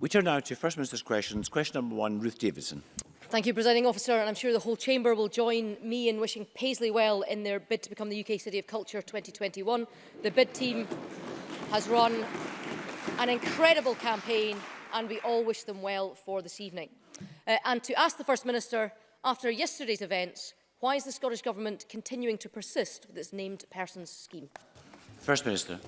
We turn now to First Minister's questions. Question number one, Ruth Davidson. Thank you, Presiding Officer, and I'm sure the whole Chamber will join me in wishing Paisley well in their bid to become the UK City of Culture 2021. The bid team has run an incredible campaign and we all wish them well for this evening. Uh, and to ask the First Minister, after yesterday's events, why is the Scottish Government continuing to persist with its named persons scheme? First Minister.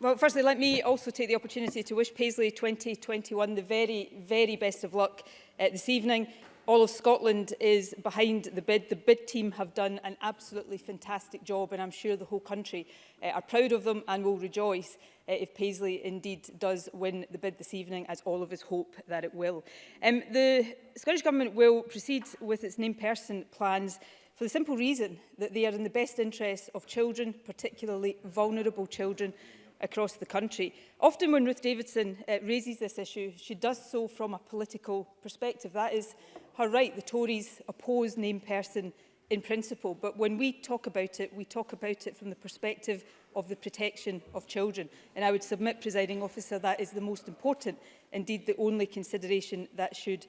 Well, firstly, let me also take the opportunity to wish Paisley 2021 the very, very best of luck uh, this evening. All of Scotland is behind the bid. The bid team have done an absolutely fantastic job and I'm sure the whole country uh, are proud of them and will rejoice uh, if Paisley indeed does win the bid this evening, as all of us hope that it will. Um, the Scottish Government will proceed with its named person plans for the simple reason that they are in the best interests of children, particularly vulnerable children, across the country. Often when Ruth Davidson uh, raises this issue, she does so from a political perspective. That is her right. The Tories oppose named person in principle. But when we talk about it, we talk about it from the perspective of the protection of children. And I would submit, presiding officer, that is the most important, indeed the only consideration that should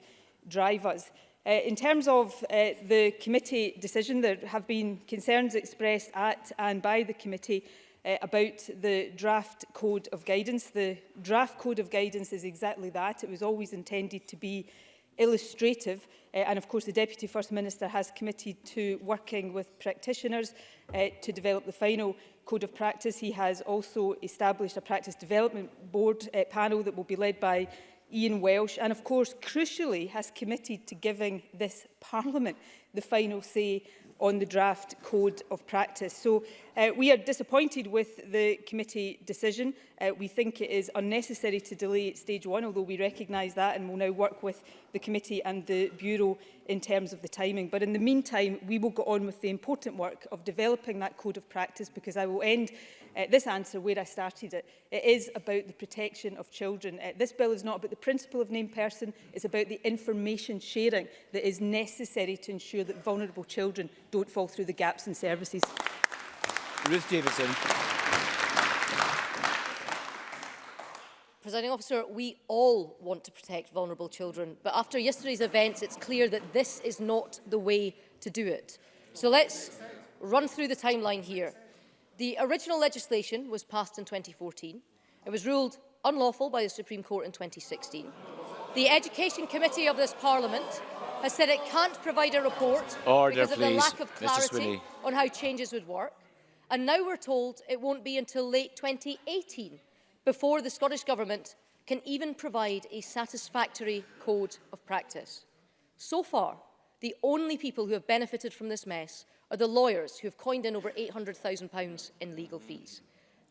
drive us. Uh, in terms of uh, the committee decision, there have been concerns expressed at and by the committee uh, about the draft code of guidance. The draft code of guidance is exactly that. It was always intended to be illustrative uh, and of course the Deputy First Minister has committed to working with practitioners uh, to develop the final code of practice. He has also established a practice development board uh, panel that will be led by Ian Welsh and of course crucially has committed to giving this parliament the final say on the draft code of practice. So uh, we are disappointed with the committee decision. Uh, we think it is unnecessary to delay stage one, although we recognise that and will now work with the committee and the Bureau in terms of the timing. But in the meantime, we will go on with the important work of developing that code of practice because I will end uh, this answer where I started it. It is about the protection of children. Uh, this bill is not about the principle of named person, it's about the information sharing that is necessary to ensure that vulnerable children don't fall through the gaps in services. Ruth Davidson. Presiding officer, we all want to protect vulnerable children, but after yesterday's events, it's clear that this is not the way to do it. So let's run through the timeline here. The original legislation was passed in 2014. It was ruled unlawful by the Supreme Court in 2016. The Education Committee of this Parliament has said it can't provide a report Order, because of please. the lack of clarity on how changes would work. And now we're told it won't be until late 2018 before the Scottish Government can even provide a satisfactory code of practice. So far, the only people who have benefited from this mess are the lawyers who have coined in over £800,000 in legal fees.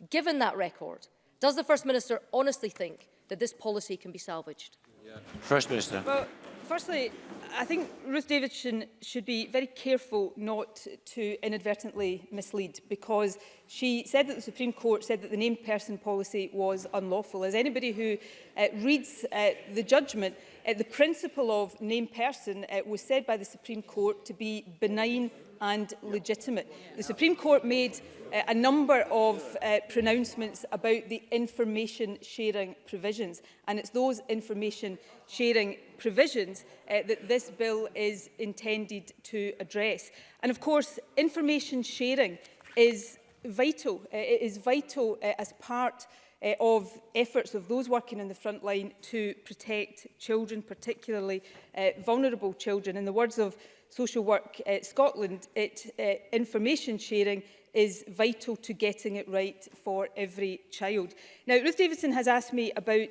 Given that record, does the First Minister honestly think that this policy can be salvaged? Yeah. First Minister. Well, firstly, I think Ruth Davidson should be very careful not to inadvertently mislead because she said that the Supreme Court said that the named person policy was unlawful. As anybody who uh, reads uh, the judgment, uh, the principle of named person uh, was said by the Supreme Court to be benign and legitimate. The Supreme Court made uh, a number of uh, pronouncements about the information sharing provisions and it's those information sharing provisions uh, that this bill is intended to address. And of course, information sharing is vital. Uh, it is vital uh, as part uh, of efforts of those working in the front line to protect children, particularly uh, vulnerable children. In the words of Social Work uh, Scotland, it, uh, information sharing is vital to getting it right for every child. Now, Ruth Davidson has asked me about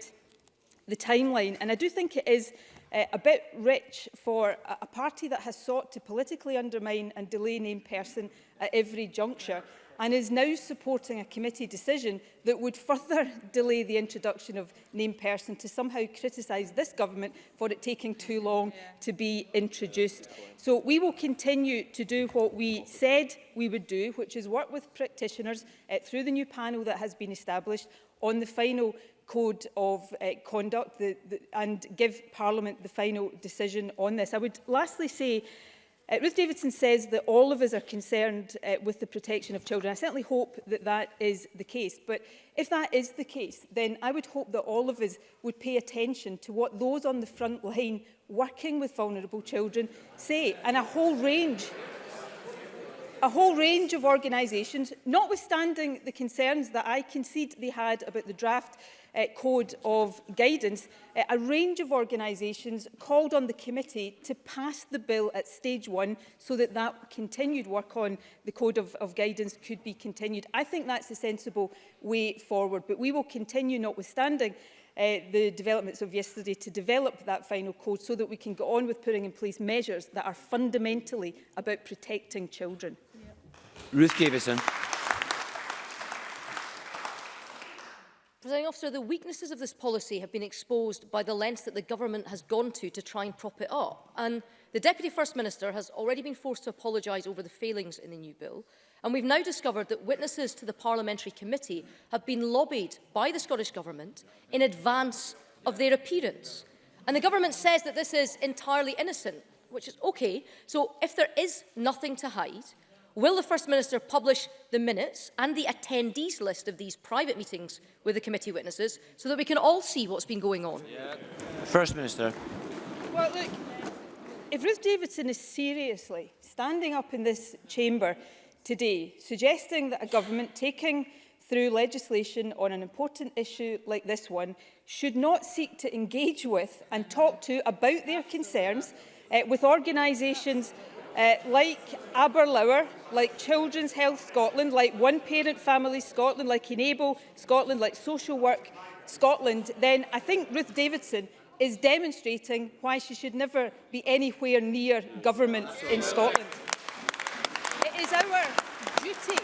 the timeline, and I do think it is uh, a bit rich for a, a party that has sought to politically undermine and delay named person at every juncture and is now supporting a committee decision that would further delay the introduction of named person to somehow criticise this government for it taking too long yeah. to be introduced. So we will continue to do what we said we would do, which is work with practitioners uh, through the new panel that has been established on the final code of uh, conduct the, the, and give Parliament the final decision on this. I would lastly say Uh, Ruth Davidson says that all of us are concerned uh, with the protection of children. I certainly hope that that is the case. But if that is the case, then I would hope that all of us would pay attention to what those on the front line working with vulnerable children say. And a whole range, a whole range of organisations, notwithstanding the concerns that I concede they had about the draft uh, Code of Guidance, uh, a range of organisations called on the committee to pass the bill at stage one so that that continued work on the Code of, of Guidance could be continued. I think that's a sensible way forward, but we will continue, notwithstanding uh, the developments of yesterday to develop that final code so that we can go on with putting in place measures that are fundamentally about protecting children. Yeah. Ruth Davison. Presiding officer, the weaknesses of this policy have been exposed by the lengths that the government has gone to to try and prop it up. And the Deputy First Minister has already been forced to apologise over the failings in the new bill. And we've now discovered that witnesses to the Parliamentary Committee have been lobbied by the Scottish Government in advance of their appearance. And the government says that this is entirely innocent, which is okay. So if there is nothing to hide, Will the First Minister publish the minutes and the attendees list of these private meetings with the committee witnesses so that we can all see what's been going on? Yeah. First Minister. Well, look, if Ruth Davidson is seriously standing up in this chamber today, suggesting that a government taking through legislation on an important issue like this one should not seek to engage with and talk to about their concerns uh, with organisations Uh, like Aberlour, like Children's Health Scotland, like One Parent Family Scotland, like Enable Scotland, like Social Work Scotland, then I think Ruth Davidson is demonstrating why she should never be anywhere near government in Scotland. It is our duty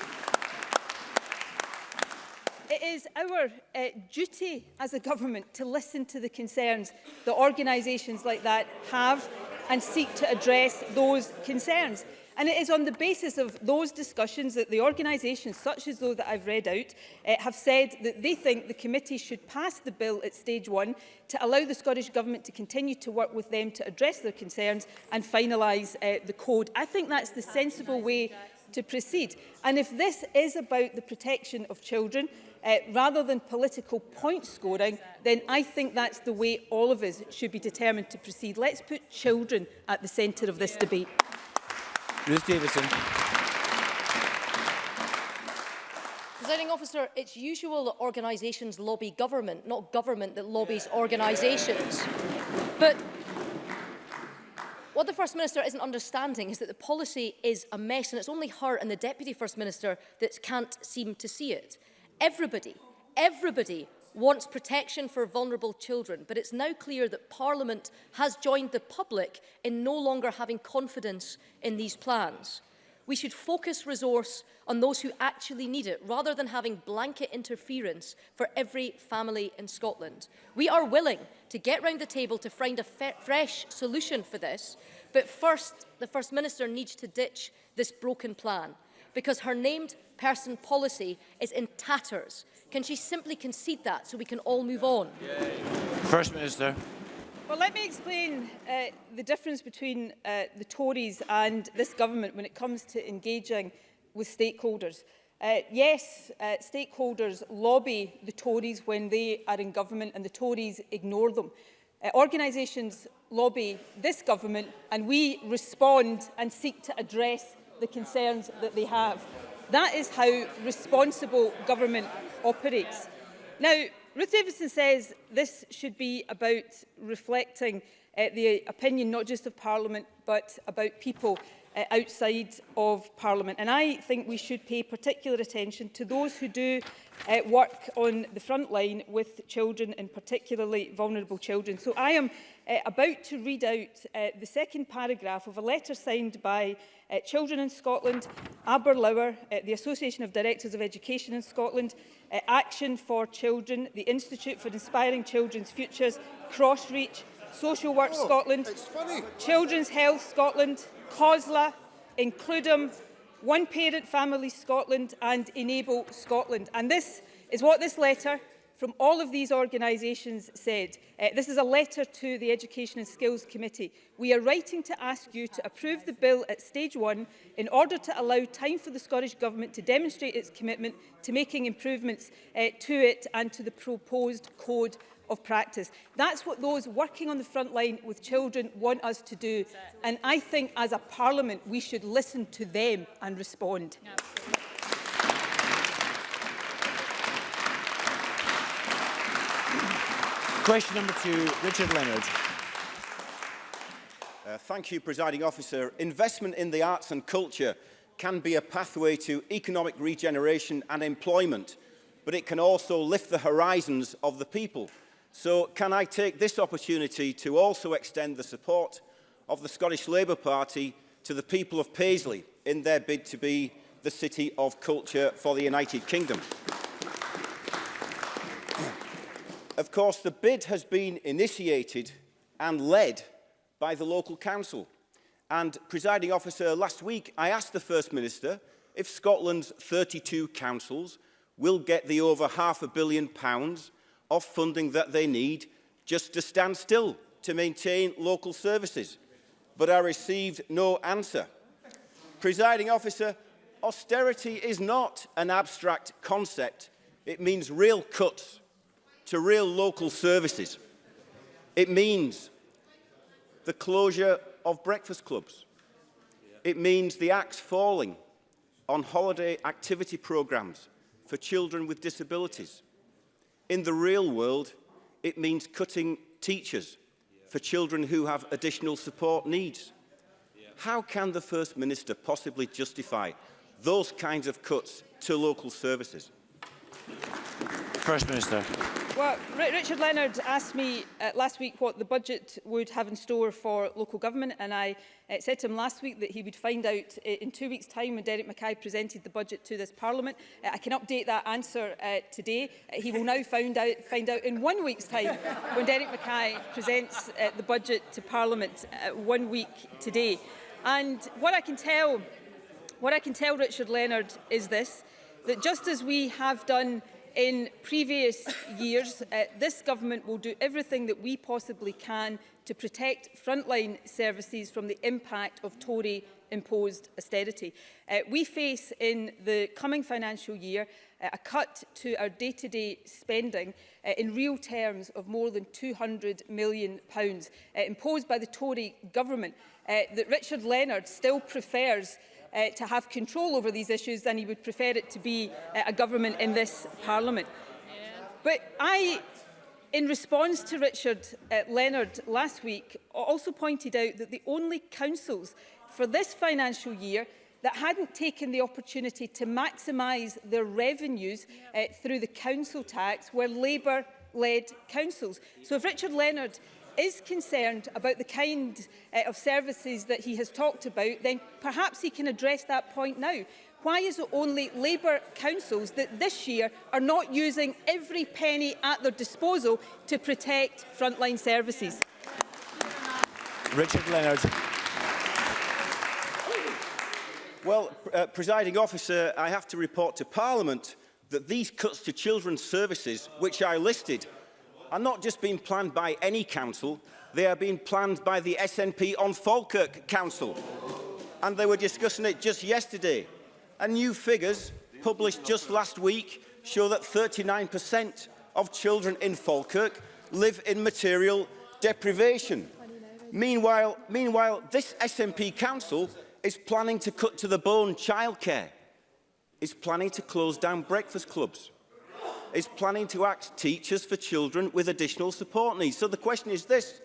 it is our uh, duty as a government to listen to the concerns that organisations like that have and seek to address those concerns. And it is on the basis of those discussions that the organisations, such as those that I've read out, uh, have said that they think the committee should pass the bill at stage one to allow the Scottish Government to continue to work with them to address their concerns and finalise uh, the code. I think that's the sensible way to proceed. And if this is about the protection of children, uh, rather than political point scoring, then I think that's the way all of us should be determined to proceed. Let's put children at the centre of this debate. Ruth Davidson. Presiding officer, it's usual that organisations lobby government, not government that lobbies organisations. But What the First Minister isn't understanding is that the policy is a mess and it's only her and the Deputy First Minister that can't seem to see it. Everybody, everybody wants protection for vulnerable children, but it's now clear that Parliament has joined the public in no longer having confidence in these plans. We should focus resource on those who actually need it, rather than having blanket interference for every family in Scotland. We are willing to get round the table to find a fresh solution for this, but first, the First Minister needs to ditch this broken plan, because her named person policy is in tatters. Can she simply concede that so we can all move on? First Minister. Well, let me explain uh, the difference between uh, the Tories and this government when it comes to engaging with stakeholders. Uh, yes, uh, stakeholders lobby the Tories when they are in government and the Tories ignore them. Uh, organisations lobby this government and we respond and seek to address the concerns that they have. That is how responsible government operates. Now, Ruth Davidson says this should be about reflecting uh, the opinion not just of Parliament but about people uh, outside of Parliament. And I think we should pay particular attention to those who do uh, work on the front line with children and particularly vulnerable children. So I am uh, about to read out uh, the second paragraph of a letter signed by uh, Children in Scotland, Aberlour, uh, the Association of Directors of Education in Scotland, uh, Action for Children, the Institute for Inspiring Children's Futures, Crossreach, Social Work oh, Scotland, Children's Health Scotland, COSLA, Includem, One Parent Family Scotland and Enable Scotland. And this is what this letter from all of these organisations said, uh, this is a letter to the Education and Skills Committee, we are writing to ask you to approve the bill at stage one in order to allow time for the Scottish Government to demonstrate its commitment to making improvements uh, to it and to the proposed code of practice. That's what those working on the front line with children want us to do. And I think as a parliament, we should listen to them and respond. Absolutely. Question number two, Richard Leonard. Uh, thank you, presiding officer. Investment in the arts and culture can be a pathway to economic regeneration and employment, but it can also lift the horizons of the people. So can I take this opportunity to also extend the support of the Scottish Labour Party to the people of Paisley in their bid to be the City of Culture for the United Kingdom? Of course, the bid has been initiated and led by the local council. And, presiding officer, last week I asked the First Minister if Scotland's 32 councils will get the over half a billion pounds of funding that they need just to stand still to maintain local services. But I received no answer. Presiding officer, austerity is not an abstract concept. It means real cuts to real local services. It means the closure of breakfast clubs. It means the axe falling on holiday activity programmes for children with disabilities. In the real world, it means cutting teachers for children who have additional support needs. How can the First Minister possibly justify those kinds of cuts to local services? First Minister. Well, Richard Leonard asked me uh, last week what the budget would have in store for local government and I uh, said to him last week that he would find out uh, in two weeks' time when Derek Mackay presented the budget to this parliament. Uh, I can update that answer uh, today. Uh, he will now find out, find out in one week's time when Derek Mackay presents uh, the budget to parliament uh, one week today. And what I can tell, what I can tell Richard Leonard is this, that just as we have done in previous years, uh, this government will do everything that we possibly can to protect frontline services from the impact of Tory imposed austerity. Uh, we face in the coming financial year uh, a cut to our day-to-day -day spending uh, in real terms of more than £200 million pounds, uh, imposed by the Tory government uh, that Richard Leonard still prefers uh, to have control over these issues than he would prefer it to be uh, a government in this parliament. But I, in response to Richard uh, Leonard last week, also pointed out that the only councils for this financial year that hadn't taken the opportunity to maximise their revenues uh, through the council tax were Labour-led councils. So if Richard Leonard is concerned about the kind uh, of services that he has talked about, then perhaps he can address that point now. Why is it only Labour councils that this year are not using every penny at their disposal to protect frontline services? Richard Leonard. Well, uh, presiding officer, I have to report to Parliament that these cuts to children's services, which I listed, are not just being planned by any council, they are being planned by the SNP on Falkirk Council. And they were discussing it just yesterday. And new figures published just last week show that 39% of children in Falkirk live in material deprivation. Meanwhile, meanwhile, this SNP council is planning to cut to the bone childcare, is planning to close down breakfast clubs, is planning to act teachers for children with additional support needs. So the question is this,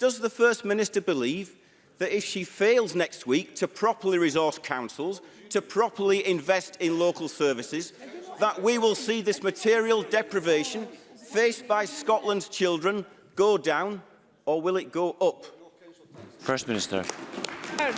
does the First Minister believe that if she fails next week to properly resource councils, to properly invest in local services, that we will see this material deprivation faced by Scotland's children go down or will it go up? First Minister. Uh,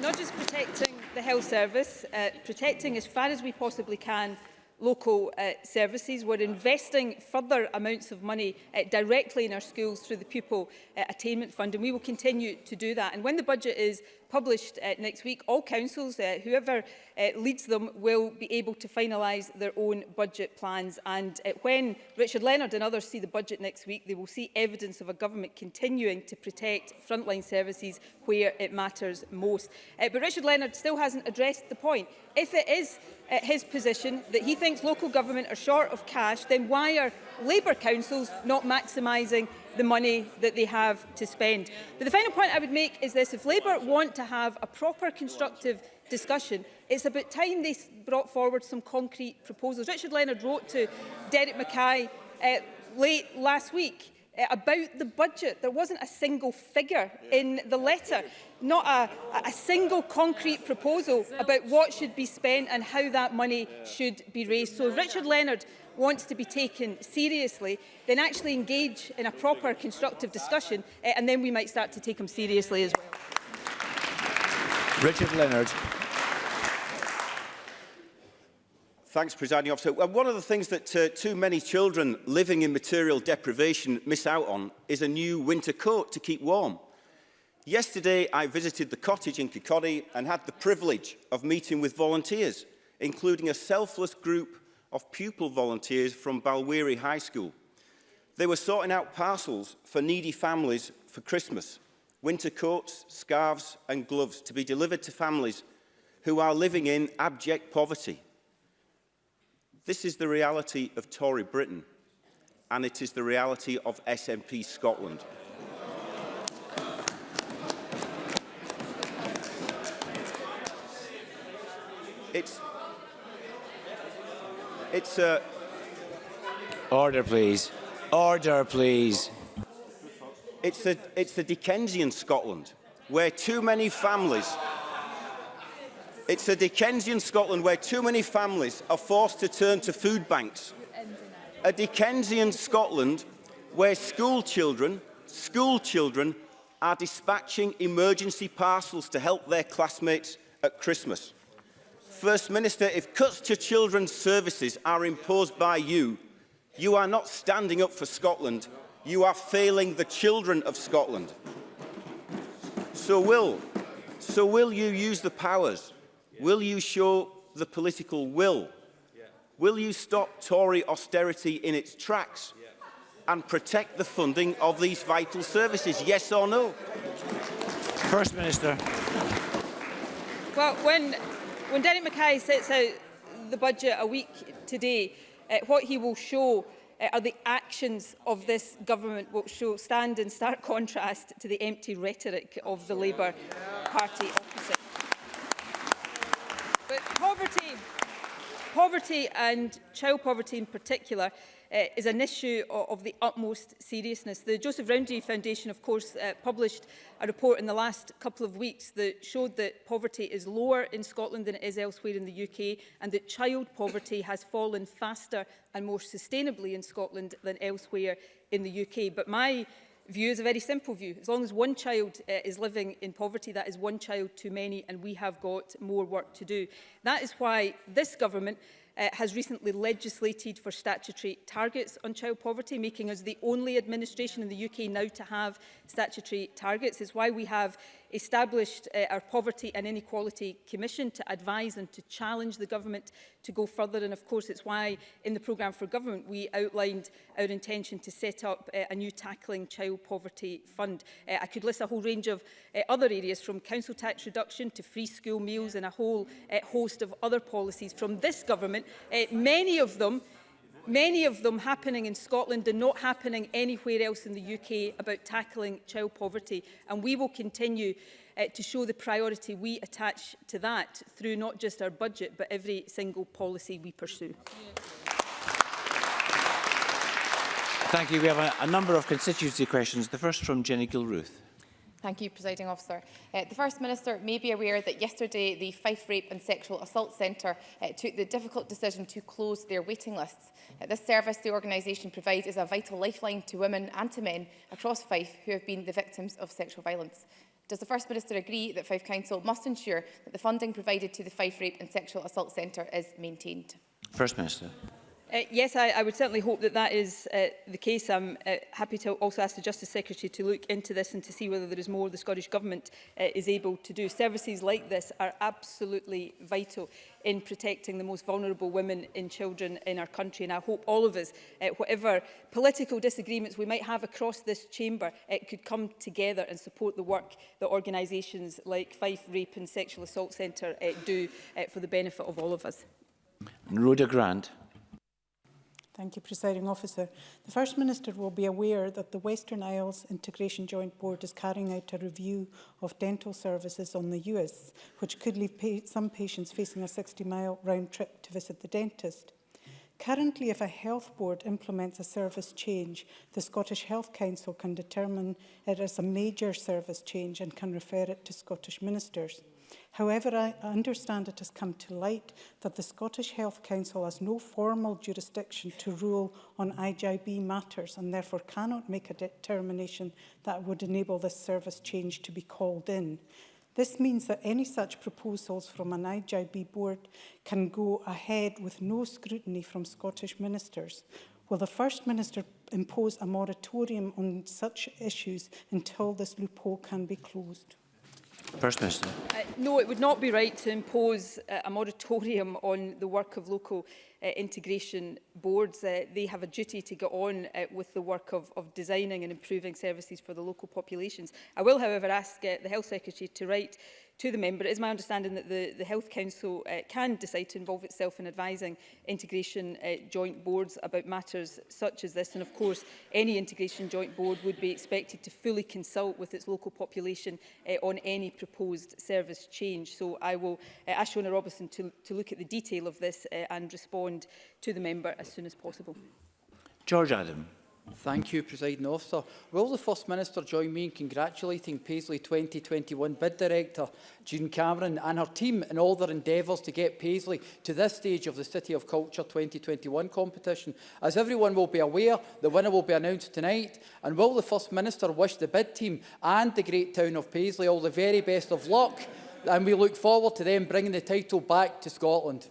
not just protecting the health service, uh, protecting as far as we possibly can local uh, services. We're investing further amounts of money uh, directly in our schools through the Pupil uh, Attainment Fund, and we will continue to do that. And when the budget is published uh, next week, all councils, uh, whoever uh, leads them, will be able to finalise their own budget plans. And uh, when Richard Leonard and others see the budget next week, they will see evidence of a government continuing to protect frontline services where it matters most. Uh, but Richard Leonard still hasn't addressed the point. If it is uh, his position that he thinks local government are short of cash, then why are Labour councils not maximising the money that they have to spend? But the final point I would make is this. If Labour want to have a proper constructive discussion, it's about time they brought forward some concrete proposals. Richard Leonard wrote to Derek Mackay uh, late last week Eh, about the budget. There wasn't a single figure in the letter, not a, a single concrete proposal about what should be spent and how that money should be raised. So Richard Leonard wants to be taken seriously, then actually engage in a proper constructive discussion eh, and then we might start to take him seriously as well. Richard Leonard. Thanks, Presiding Officer. And one of the things that uh, too many children living in material deprivation miss out on is a new winter coat to keep warm. Yesterday, I visited the cottage in Kikori and had the privilege of meeting with volunteers, including a selfless group of pupil volunteers from Balweary High School. They were sorting out parcels for needy families for Christmas, winter coats, scarves and gloves to be delivered to families who are living in abject poverty. This is the reality of Tory Britain, and it is the reality of SNP Scotland. It's, it's a... Uh, Order, please. Order, please. It's the, it's the Dickensian Scotland, where too many families... It's a Dickensian Scotland where too many families are forced to turn to food banks. A Dickensian Scotland where school children, school children are dispatching emergency parcels to help their classmates at Christmas. First Minister, if cuts to children's services are imposed by you, you are not standing up for Scotland, you are failing the children of Scotland. So will, so will you use the powers Will you show the political will? Yeah. Will you stop Tory austerity in its tracks and protect the funding of these vital services? Yes or no? First Minister. Well, when, when Derek Mackay sets out the budget a week today, uh, what he will show uh, are the actions of this government will show stand in stark contrast to the empty rhetoric of the Labour Party opposite. poverty and child poverty in particular uh, is an issue of, of the utmost seriousness. The Joseph Roundy Foundation, of course, uh, published a report in the last couple of weeks that showed that poverty is lower in Scotland than it is elsewhere in the UK and that child poverty has fallen faster and more sustainably in Scotland than elsewhere in the UK. But my view is a very simple view. As long as one child uh, is living in poverty, that is one child too many, and we have got more work to do. That is why this government uh, has recently legislated for statutory targets on child poverty, making us the only administration in the UK now to have statutory targets. It's why we have established uh, our Poverty and Inequality Commission to advise and to challenge the government to go further. And of course, it's why in the programme for government, we outlined our intention to set up uh, a new Tackling Child Poverty Fund. Uh, I could list a whole range of uh, other areas from council tax reduction to free school meals and a whole uh, host of other policies from this government, uh, many of them many of them happening in Scotland and not happening anywhere else in the UK about tackling child poverty. And we will continue uh, to show the priority we attach to that through not just our budget, but every single policy we pursue. Thank you. We have a, a number of constituency questions. The first from Jenny Gilruth. Thank you, Presiding Officer. Uh, the First Minister may be aware that yesterday the Fife Rape and Sexual Assault Centre uh, took the difficult decision to close their waiting lists. Uh, this service the organisation provides is a vital lifeline to women and to men across Fife who have been the victims of sexual violence. Does the First Minister agree that Fife Council must ensure that the funding provided to the Fife Rape and Sexual Assault Centre is maintained? First Minister. Uh, yes, I, I would certainly hope that that is uh, the case. I'm uh, happy to also ask the Justice Secretary to look into this and to see whether there is more the Scottish Government uh, is able to do. Services like this are absolutely vital in protecting the most vulnerable women and children in our country. And I hope all of us, uh, whatever political disagreements we might have across this chamber, it uh, could come together and support the work that organisations like Fife Rape and Sexual Assault Centre uh, do uh, for the benefit of all of us. Rhoda Grant. Thank you, Presiding Officer. The First Minister will be aware that the Western Isles Integration Joint Board is carrying out a review of dental services on the US, which could leave pa some patients facing a 60-mile round trip to visit the dentist. Currently, if a health board implements a service change, the Scottish Health Council can determine it as a major service change and can refer it to Scottish ministers. However, I understand it has come to light that the Scottish Health Council has no formal jurisdiction to rule on IJB matters and therefore cannot make a determination that would enable this service change to be called in. This means that any such proposals from an IJB board can go ahead with no scrutiny from Scottish ministers. Will the First Minister impose a moratorium on such issues until this loophole can be closed? First Minister. Uh, no, it would not be right to impose uh, a moratorium on the work of local uh, integration boards. Uh, they have a duty to get on uh, with the work of, of designing and improving services for the local populations. I will, however, ask uh, the Health Secretary to write to the member. It is my understanding that the, the Health Council uh, can decide to involve itself in advising integration uh, joint boards about matters such as this. And of course, any integration joint board would be expected to fully consult with its local population uh, on any proposed service change. So I will uh, ask Shona Robertson to, to look at the detail of this uh, and respond to the member as soon as possible. George Adam. Thank you, Presiding Officer. Will the First Minister join me in congratulating Paisley 2021 bid director June Cameron and her team in all their endeavours to get Paisley to this stage of the City of Culture 2021 competition? As everyone will be aware, the winner will be announced tonight. And will the First Minister wish the bid team and the great town of Paisley all the very best of luck? And we look forward to them bringing the title back to Scotland.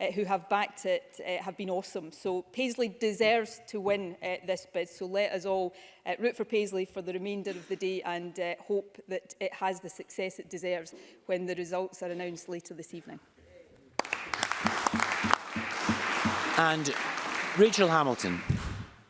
uh, who have backed it uh, have been awesome. So Paisley deserves to win uh, this bid. So let us all uh, root for Paisley for the remainder of the day and uh, hope that it has the success it deserves when the results are announced later this evening. And Rachel Hamilton.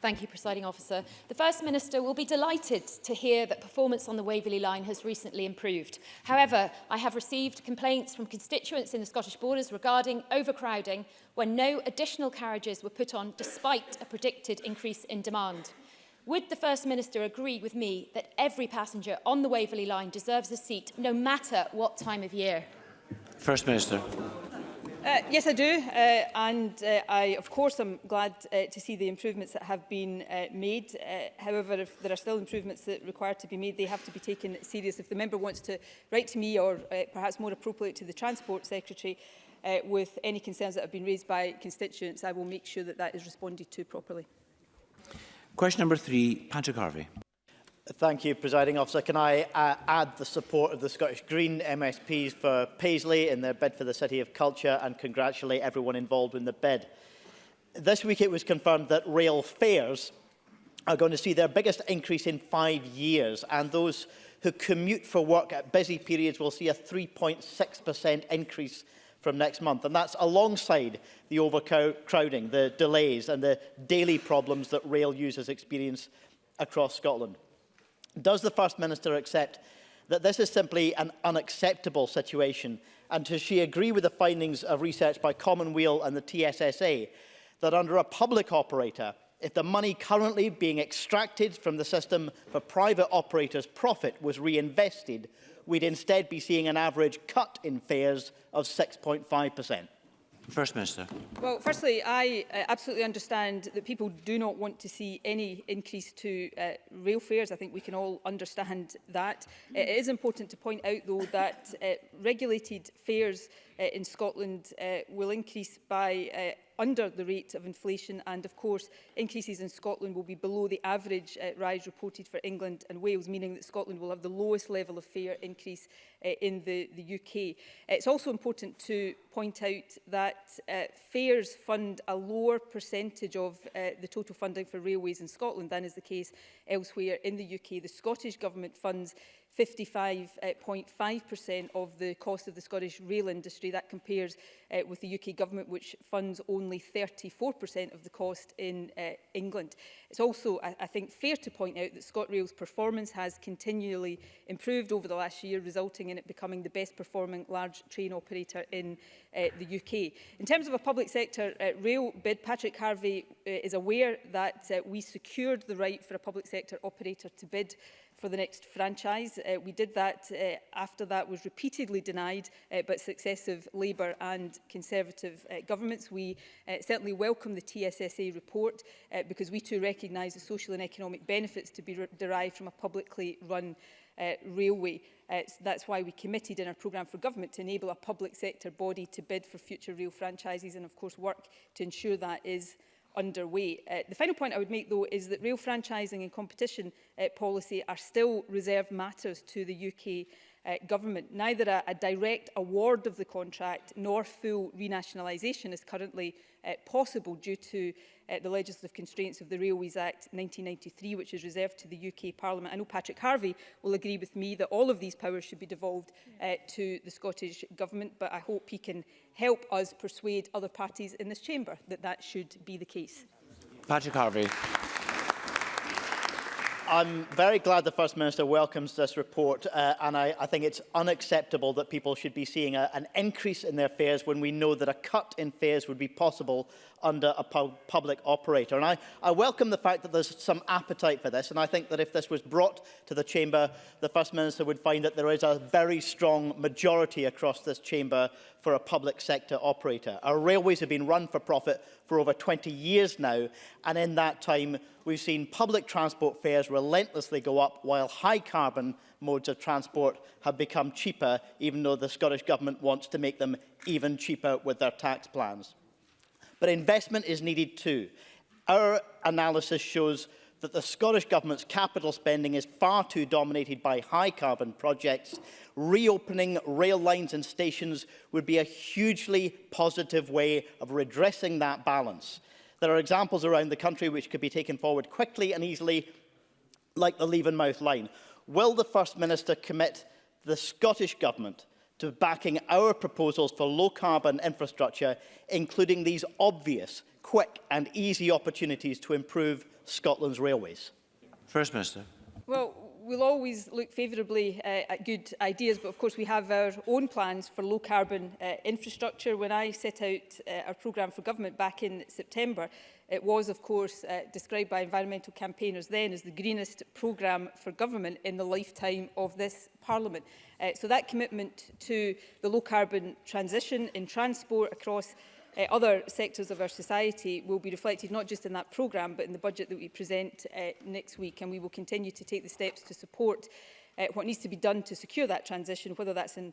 Thank you, Presiding Officer. The First Minister will be delighted to hear that performance on the Waverley line has recently improved. However, I have received complaints from constituents in the Scottish borders regarding overcrowding when no additional carriages were put on despite a predicted increase in demand. Would the First Minister agree with me that every passenger on the Waverley line deserves a seat no matter what time of year? First Minister. Uh, yes, I do. Uh, and uh, I, of course, I'm glad uh, to see the improvements that have been uh, made. Uh, however, if there are still improvements that require to be made, they have to be taken serious. If the member wants to write to me or uh, perhaps more appropriate to the Transport Secretary uh, with any concerns that have been raised by constituents, I will make sure that that is responded to properly. Question number three, Patrick Harvey. Thank you, Presiding Officer. Can I uh, add the support of the Scottish Green MSPs for Paisley in their bid for the City of Culture and congratulate everyone involved in the bid. This week it was confirmed that rail fares are going to see their biggest increase in five years and those who commute for work at busy periods will see a 3.6% increase from next month. And that's alongside the overcrowding, the delays and the daily problems that rail users experience across Scotland. Does the First Minister accept that this is simply an unacceptable situation? And does she agree with the findings of research by Commonweal and the TSSA that under a public operator, if the money currently being extracted from the system for private operators' profit was reinvested, we'd instead be seeing an average cut in fares of 6.5%. First Minister. Well, firstly, I uh, absolutely understand that people do not want to see any increase to uh, rail fares. I think we can all understand that. Mm. It is important to point out, though, that uh, regulated fares uh, in Scotland uh, will increase by uh, under the rate of inflation and of course increases in Scotland will be below the average uh, rise reported for England and Wales meaning that Scotland will have the lowest level of fare increase uh, in the, the UK. Uh, it's also important to point out that uh, fares fund a lower percentage of uh, the total funding for railways in Scotland than is the case elsewhere in the UK. The Scottish Government funds 55.5% uh, of the cost of the Scottish rail industry. That compares uh, with the UK government, which funds only 34% of the cost in uh, England. It's also, I, I think, fair to point out that ScotRail's performance has continually improved over the last year, resulting in it becoming the best performing large train operator in uh, the UK. In terms of a public sector uh, rail bid, Patrick Harvey uh, is aware that uh, we secured the right for a public sector operator to bid for the next franchise. Uh, we did that uh, after that was repeatedly denied uh, by successive Labour and Conservative uh, governments. We uh, certainly welcome the TSSA report uh, because we too recognise the social and economic benefits to be derived from a publicly run uh, railway. Uh, so that's why we committed in our programme for government to enable a public sector body to bid for future rail franchises and of course work to ensure that is uh, underway. Uh, the final point I would make, though, is that rail franchising and competition uh, policy are still reserved matters to the UK uh, government. Neither a, a direct award of the contract nor full renationalisation is currently uh, possible due to uh, the legislative constraints of the Railways Act 1993, which is reserved to the UK Parliament. I know Patrick Harvey will agree with me that all of these powers should be devolved uh, to the Scottish Government, but I hope he can help us persuade other parties in this chamber that that should be the case. Patrick Harvey. I'm very glad the First Minister welcomes this report uh, and I, I think it's unacceptable that people should be seeing a, an increase in their fares when we know that a cut in fares would be possible under a pub public operator. And I, I welcome the fact that there's some appetite for this, and I think that if this was brought to the Chamber, the First Minister would find that there is a very strong majority across this Chamber for a public sector operator. Our railways have been run for profit for over 20 years now, and in that time we've seen public transport fares relentlessly go up while high carbon modes of transport have become cheaper, even though the Scottish Government wants to make them even cheaper with their tax plans but investment is needed too. Our analysis shows that the Scottish Government's capital spending is far too dominated by high-carbon projects. Reopening rail lines and stations would be a hugely positive way of redressing that balance. There are examples around the country which could be taken forward quickly and easily, like the Leavenmouth line. Will the First Minister commit the Scottish Government to backing our proposals for low-carbon infrastructure, including these obvious, quick and easy opportunities to improve Scotland's railways? First Minister. Well, we'll always look favourably uh, at good ideas, but of course we have our own plans for low carbon uh, infrastructure. When I set out uh, our programme for government back in September, it was of course uh, described by environmental campaigners then as the greenest programme for government in the lifetime of this parliament. Uh, so that commitment to the low carbon transition in transport across uh, other sectors of our society will be reflected not just in that programme but in the budget that we present uh, next week and we will continue to take the steps to support uh, what needs to be done to secure that transition whether that's in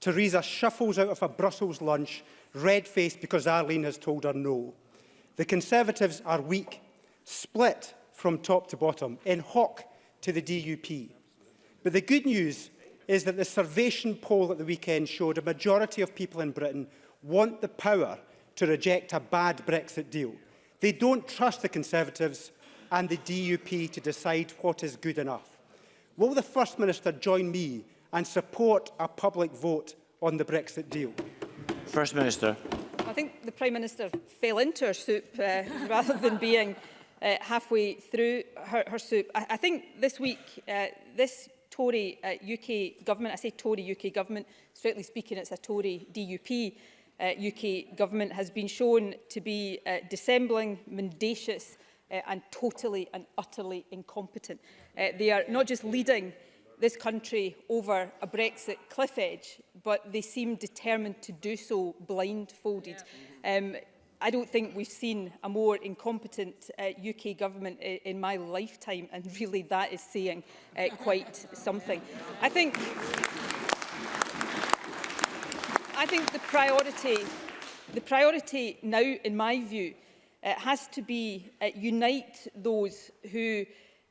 Theresa shuffles out of a Brussels lunch, red-faced because Arlene has told her no. The Conservatives are weak, split from top to bottom, in hock to the DUP. But the good news is that the Servation poll at the weekend showed a majority of people in Britain want the power to reject a bad Brexit deal. They don't trust the Conservatives and the DUP to decide what is good enough. Will the First Minister join me and support a public vote on the Brexit deal? First Minister. I think the Prime Minister fell into her soup uh, rather than being uh, halfway through her, her soup. I, I think this week uh, this Tory uh, UK government, I say Tory UK government, strictly speaking it's a Tory DUP uh, UK government, has been shown to be uh, dissembling, mendacious uh, and totally and utterly incompetent. Uh, they are not just leading this country over a Brexit cliff edge, but they seem determined to do so blindfolded. Yeah. Um, I don't think we've seen a more incompetent uh, UK government in, in my lifetime, and really that is saying uh, quite something. I think, I think the priority, the priority now, in my view, uh, has to be uh, unite those who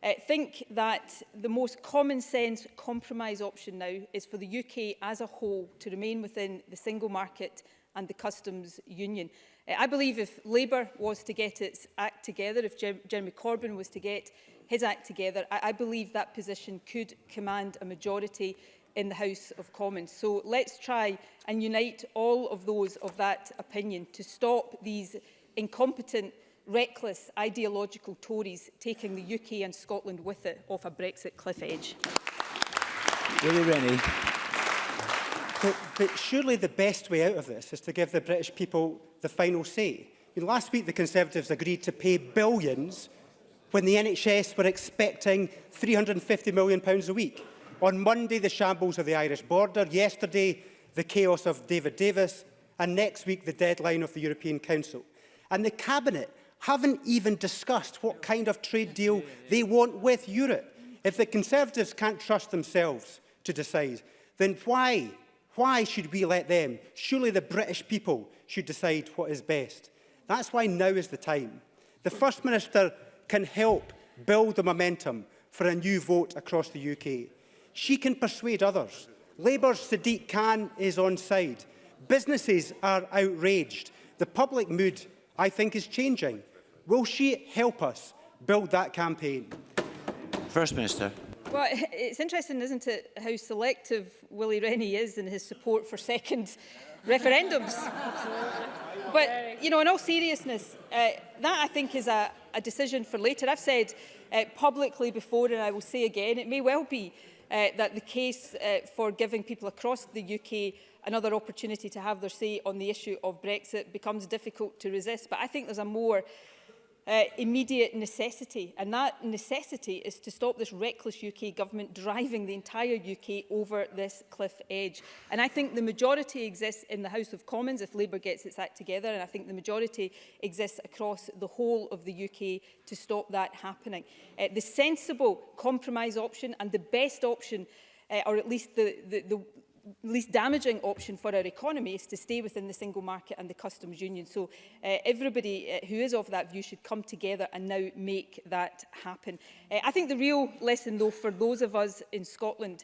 uh, think that the most common sense compromise option now is for the UK as a whole to remain within the single market and the customs union. Eh, I believe if Labour was to get its act together, if Jer Jeremy Corbyn was to get his act together, I, I believe that position could command a majority in the House of Commons. So let's try and unite all of those of that opinion to stop these incompetent, reckless, ideological Tories taking the UK and Scotland with it off a Brexit cliff edge. Willie Rennie. But, but surely the best way out of this is to give the British people the final say. I mean, last week the Conservatives agreed to pay billions when the NHS were expecting £350 million a week. On Monday, the shambles of the Irish border. Yesterday, the chaos of David Davis. And next week, the deadline of the European Council. And the Cabinet haven't even discussed what kind of trade deal they want with Europe. If the Conservatives can't trust themselves to decide, then why Why should we let them? Surely the British people should decide what is best. That's why now is the time. The First Minister can help build the momentum for a new vote across the UK. She can persuade others. Labour's Sadiq Khan is on side. Businesses are outraged. The public mood, I think, is changing. Will she help us build that campaign? First Minister. Well, it's interesting, isn't it, how selective Willie Rennie is in his support for second referendums. but, you know, in all seriousness, uh, that I think is a, a decision for later. I've said uh, publicly before, and I will say again, it may well be uh, that the case uh, for giving people across the UK another opportunity to have their say on the issue of Brexit becomes difficult to resist. But I think there's a more uh, immediate necessity. And that necessity is to stop this reckless UK government driving the entire UK over this cliff edge. And I think the majority exists in the House of Commons if Labour gets its act together. And I think the majority exists across the whole of the UK to stop that happening. Uh, the sensible compromise option and the best option uh, or at least the, the, the, least damaging option for our economy is to stay within the single market and the customs union. So uh, everybody uh, who is of that view should come together and now make that happen. Uh, I think the real lesson though for those of us in Scotland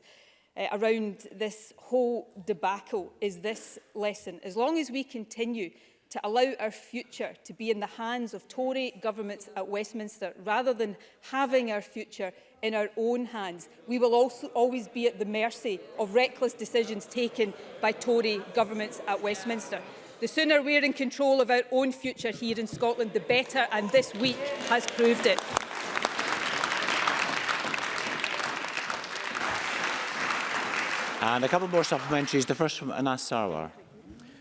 uh, around this whole debacle is this lesson. As long as we continue to allow our future to be in the hands of Tory governments at Westminster rather than having our future in our own hands. We will also always be at the mercy of reckless decisions taken by Tory governments at Westminster. The sooner we're in control of our own future here in Scotland, the better, and this week has proved it. And a couple more supplementaries. The first from Anas Sarwar.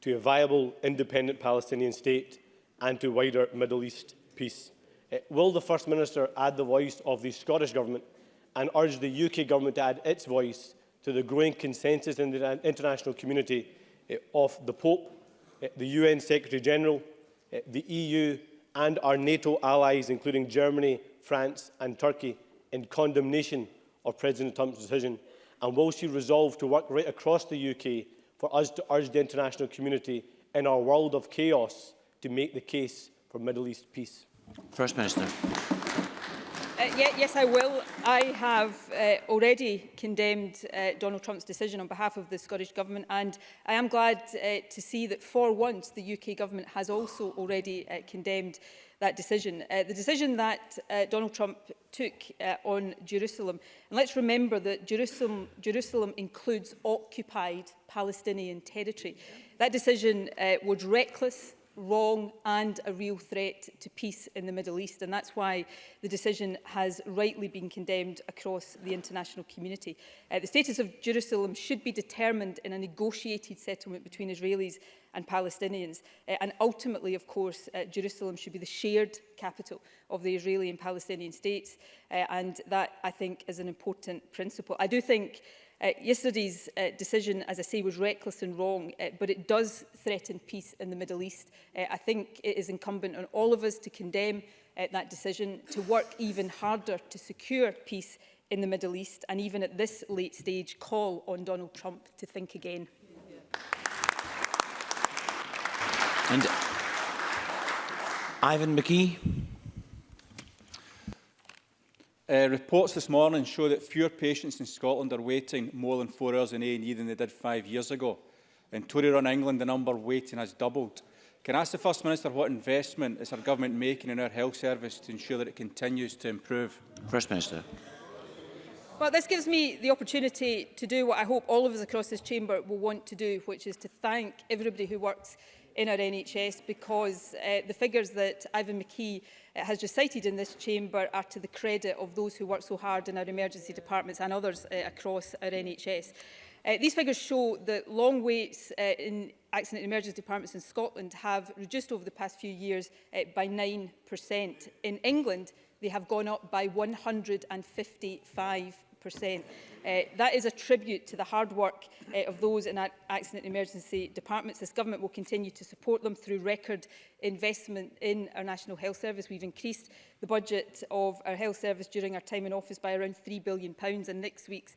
to a viable independent Palestinian state, and to wider Middle East peace. Eh, will the First Minister add the voice of the Scottish Government and urge the UK Government to add its voice to the growing consensus in the international community eh, of the Pope Eh, the UN Secretary-General, eh, the EU and our NATO allies, including Germany, France and Turkey, in condemnation of President Trump's decision, and will she resolve to work right across the UK for us to urge the international community in our world of chaos to make the case for Middle East peace? First Minister. Uh, yeah, yes, I will. I have uh, already condemned uh, Donald Trump's decision on behalf of the Scottish Government and I am glad uh, to see that for once the UK Government has also already uh, condemned that decision. Uh, the decision that uh, Donald Trump took uh, on Jerusalem, and let's remember that Jerusalem, Jerusalem includes occupied Palestinian territory. That decision uh, was reckless, wrong and a real threat to peace in the Middle East. And that's why the decision has rightly been condemned across the international community. Uh, the status of Jerusalem should be determined in a negotiated settlement between Israelis and Palestinians. Uh, and ultimately, of course, uh, Jerusalem should be the shared capital of the Israeli and Palestinian states. Uh, and that, I think, is an important principle. I do think Uh, yesterday's uh, decision, as I say, was reckless and wrong, uh, but it does threaten peace in the Middle East. Uh, I think it is incumbent on all of us to condemn uh, that decision, to work even harder to secure peace in the Middle East, and even at this late stage, call on Donald Trump to think again. And Ivan McGee. Uh, reports this morning show that fewer patients in Scotland are waiting more than four hours in A&E than they did five years ago. In Tory run England, the number waiting has doubled. Can I ask the First Minister what investment is our government making in our health service to ensure that it continues to improve? First Minister. Well, this gives me the opportunity to do what I hope all of us across this chamber will want to do, which is to thank everybody who works in our NHS because uh, the figures that Ivan McKee uh, has just cited in this chamber are to the credit of those who work so hard in our emergency departments and others uh, across our NHS. Uh, these figures show that long waits uh, in accident and emergency departments in Scotland have reduced over the past few years uh, by 9%. In England, they have gone up by 155 5%. Uh, that is a tribute to the hard work uh, of those in accident and emergency departments. This government will continue to support them through record investment in our National Health Service. We've increased the budget of our health service during our time in office by around £3 billion pounds, and next week's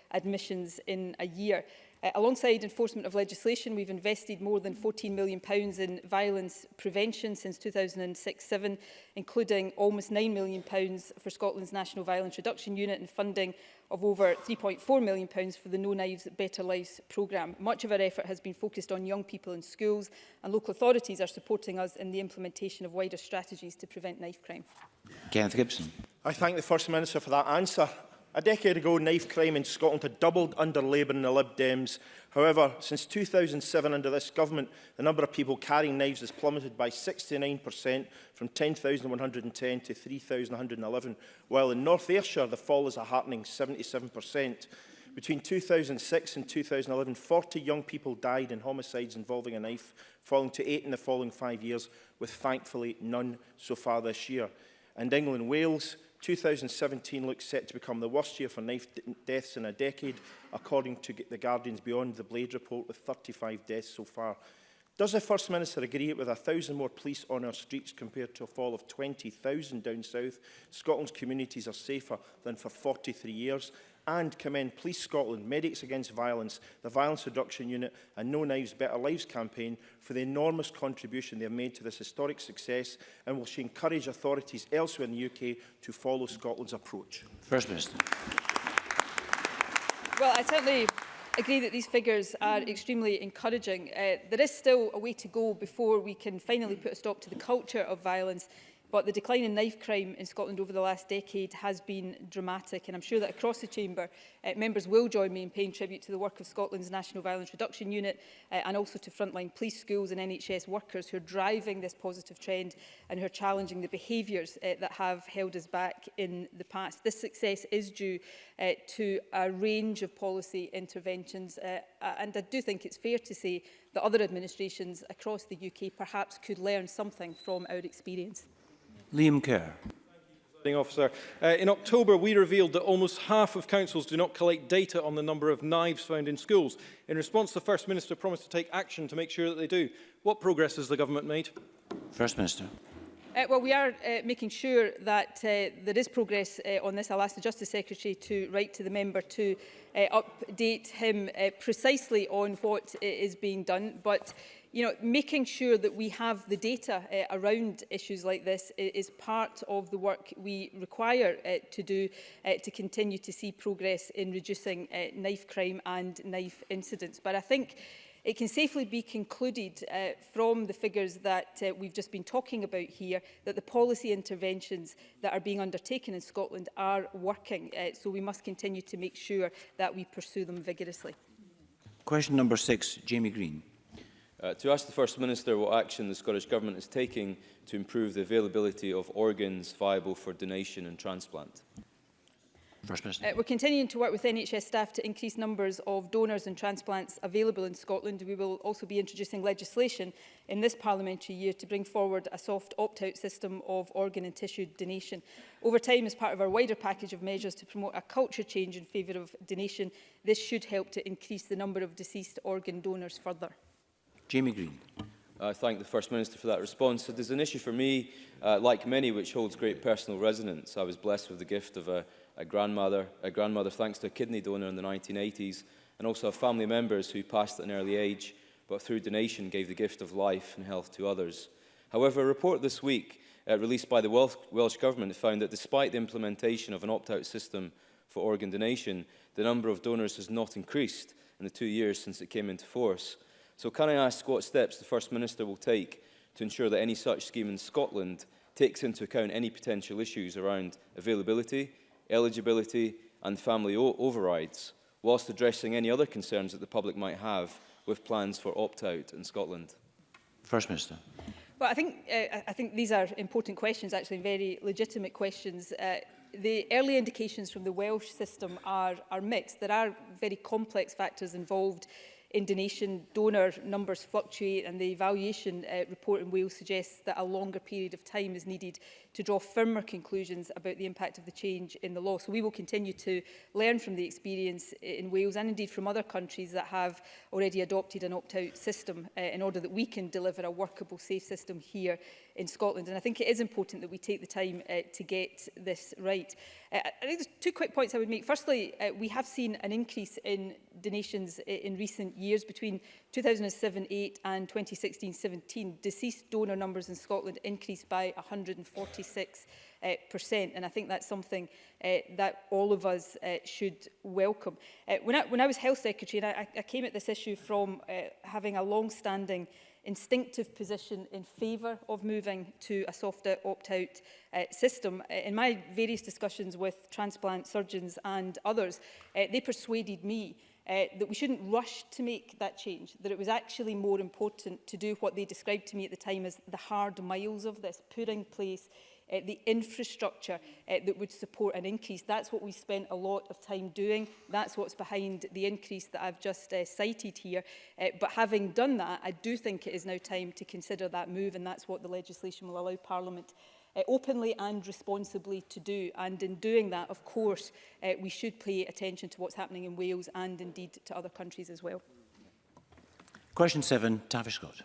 admissions in a year. Uh, alongside enforcement of legislation, we've invested more than £14 million pounds in violence prevention since 2006-07, including almost £9 million pounds for Scotland's National Violence Reduction Unit and funding of over £3.4 million pounds for the No Knives Better Lives programme. Much of our effort has been focused on young people in schools and local authorities are supporting us in the implementation of wider strategies to prevent knife crime. Kenneth Gibson. I thank the First Minister for that answer A decade ago, knife crime in Scotland had doubled under Labour and the Lib Dems. However, since 2007 under this government, the number of people carrying knives has plummeted by 69% from 10,110 to 3,111, while in North Ayrshire the fall is a heartening 77%. Between 2006 and 2011, 40 young people died in homicides involving a knife, falling to eight in the following five years, with thankfully none so far this year. And England, Wales, 2017 looks set to become the worst year for knife deaths in a decade, according to The Guardian's Beyond the Blade report, with 35 deaths so far. Does the First Minister agree with a thousand more police on our streets compared to a fall of 20,000 down south? Scotland's communities are safer than for 43 years and commend Police Scotland, Medics Against Violence, the Violence Reduction Unit and No Knives Better Lives campaign for the enormous contribution they have made to this historic success and will she encourage authorities elsewhere in the UK to follow Scotland's approach? First Minister. Well, I certainly agree that these figures are extremely encouraging. Uh, there is still a way to go before we can finally put a stop to the culture of violence But the decline in knife crime in Scotland over the last decade has been dramatic and I'm sure that across the chamber uh, members will join me in paying tribute to the work of Scotland's National Violence Reduction Unit uh, and also to frontline police, schools and NHS workers who are driving this positive trend and who are challenging the behaviours uh, that have held us back in the past. This success is due uh, to a range of policy interventions uh, and I do think it's fair to say that other administrations across the UK perhaps could learn something from our experience. Liam Kerr. Officer. Uh, in October, we revealed that almost half of councils do not collect data on the number of knives found in schools. In response, the First Minister promised to take action to make sure that they do. What progress has the government made? First Minister. Uh, well, we are uh, making sure that uh, there is progress uh, on this. I'll ask the Justice Secretary to write to the member to uh, update him uh, precisely on what uh, is being done. But you know, making sure that we have the data uh, around issues like this is part of the work we require uh, to do uh, to continue to see progress in reducing uh, knife crime and knife incidents. But I think It can safely be concluded uh, from the figures that uh, we've just been talking about here that the policy interventions that are being undertaken in Scotland are working. Uh, so we must continue to make sure that we pursue them vigorously. Question number six, Jamie Green. Uh, to ask the First Minister what action the Scottish Government is taking to improve the availability of organs viable for donation and transplant. First Minister. Uh, we're continuing to work with NHS staff to increase numbers of donors and transplants available in Scotland. We will also be introducing legislation in this parliamentary year to bring forward a soft opt-out system of organ and tissue donation. Over time, as part of our wider package of measures to promote a culture change in favour of donation, this should help to increase the number of deceased organ donors further. Jamie Green. I thank the First Minister for that response. It is an issue for me, uh, like many, which holds great personal resonance. I was blessed with the gift of a, a, grandmother, a grandmother thanks to a kidney donor in the 1980s, and also family members who passed at an early age, but through donation gave the gift of life and health to others. However, a report this week uh, released by the Welsh, Welsh Government found that despite the implementation of an opt-out system for organ donation, the number of donors has not increased in the two years since it came into force. So can I ask what steps the First Minister will take to ensure that any such scheme in Scotland takes into account any potential issues around availability, eligibility and family overrides, whilst addressing any other concerns that the public might have with plans for opt-out in Scotland? First Minister. Well, I think, uh, I think these are important questions, actually very legitimate questions. Uh, the early indications from the Welsh system are, are mixed. There are very complex factors involved Indonesian donor numbers fluctuate and the evaluation uh, report in Wales suggests that a longer period of time is needed to draw firmer conclusions about the impact of the change in the law. So we will continue to learn from the experience in Wales and indeed from other countries that have already adopted an opt-out system uh, in order that we can deliver a workable, safe system here in Scotland. And I think it is important that we take the time uh, to get this right. Uh, I think there's two quick points I would make. Firstly, uh, we have seen an increase in donations in recent years between 2007-8 and 2016-17. Deceased donor numbers in Scotland increased by 140 36 uh, eh, And I think that's something uh, that all of us uh, should welcome. Uh, when, I, when I was Health Secretary, and I, I came at this issue from uh, having a long-standing instinctive position in favour of moving to a softer opt-out uh, system. In my various discussions with transplant surgeons and others, uh, they persuaded me uh, that we shouldn't rush to make that change, that it was actually more important to do what they described to me at the time as the hard miles of this, putting place uh, the infrastructure uh, that would support an increase. That's what we spent a lot of time doing. That's what's behind the increase that I've just uh, cited here. Uh, but having done that, I do think it is now time to consider that move, and that's what the legislation will allow Parliament uh, openly and responsibly to do. And in doing that, of course, uh, we should pay attention to what's happening in Wales and indeed to other countries as well. Question seven, Tavish Scott.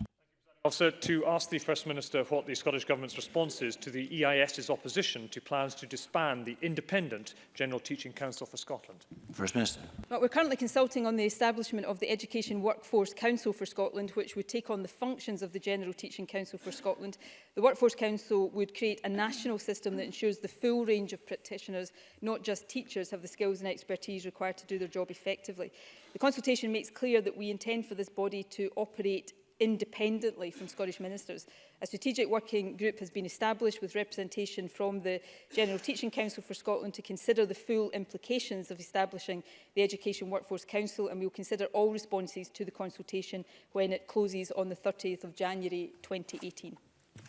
Officer, to ask the First Minister what the Scottish Government's response is to the EIS's opposition to plans to disband the independent General Teaching Council for Scotland. First Minister. Well, we're currently consulting on the establishment of the Education Workforce Council for Scotland, which would take on the functions of the General Teaching Council for Scotland. The Workforce Council would create a national system that ensures the full range of practitioners, not just teachers, have the skills and expertise required to do their job effectively. The consultation makes clear that we intend for this body to operate independently from Scottish ministers. A strategic working group has been established with representation from the General Teaching Council for Scotland to consider the full implications of establishing the Education Workforce Council and we will consider all responses to the consultation when it closes on the 30th of January 2018.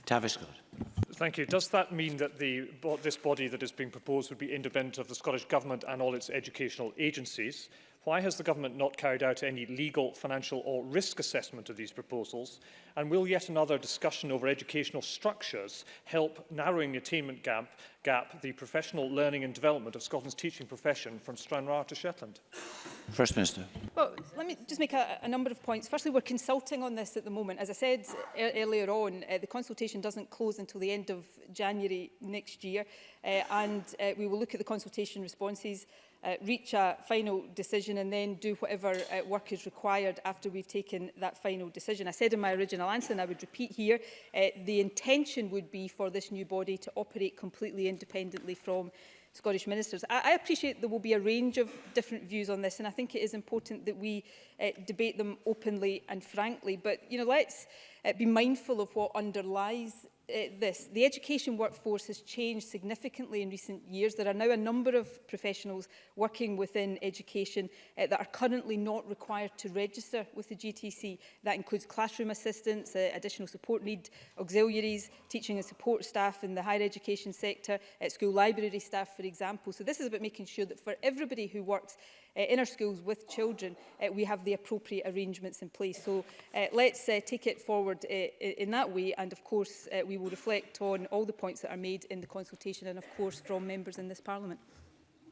Tavish Thank you. Does that mean that the, this body that is being proposed would be independent of the Scottish Government and all its educational agencies? Why has the government not carried out any legal, financial or risk assessment of these proposals? And will yet another discussion over educational structures help narrowing the attainment gap, gap the professional learning and development of Scotland's teaching profession from Stranraer to Shetland? First Minister. Well, let me just make a, a number of points. Firstly, we're consulting on this at the moment. As I said er earlier on, uh, the consultation doesn't close until the end of January next year, uh, and uh, we will look at the consultation responses uh, reach a final decision and then do whatever uh, work is required after we've taken that final decision. I said in my original answer, and I would repeat here, uh, the intention would be for this new body to operate completely independently from Scottish ministers. I, I appreciate there will be a range of different views on this and I think it is important that we uh, debate them openly and frankly but you know let's uh, be mindful of what underlies uh, this. The education workforce has changed significantly in recent years. There are now a number of professionals working within education uh, that are currently not required to register with the GTC. That includes classroom assistants, uh, additional support need auxiliaries, teaching and support staff in the higher education sector, uh, school library staff, for example. So this is about making sure that for everybody who works Eh, in our schools with children, eh, we have the appropriate arrangements in place. So eh, let's take it forward in that way. And of course, we will reflect on all the points that are made in the consultation and of course from members in this Parliament.